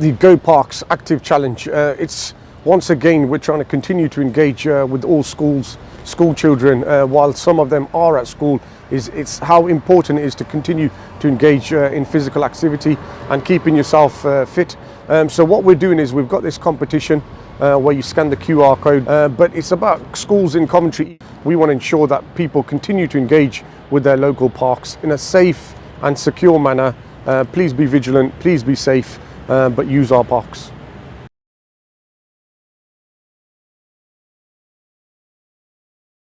the Go Parks Active Challenge. Uh, it's once again we're trying to continue to engage uh, with all schools, school children. Uh, while some of them are at school, is it's how important it is to continue to engage uh, in physical activity and keeping yourself uh, fit. Um, so what we're doing is we've got this competition uh, where you scan the QR code, but it's about schools in Coventry. We want to ensure that people continue to engage with their local parks in a safe and secure manner. Please be vigilant, please be safe, uh, but use our parks.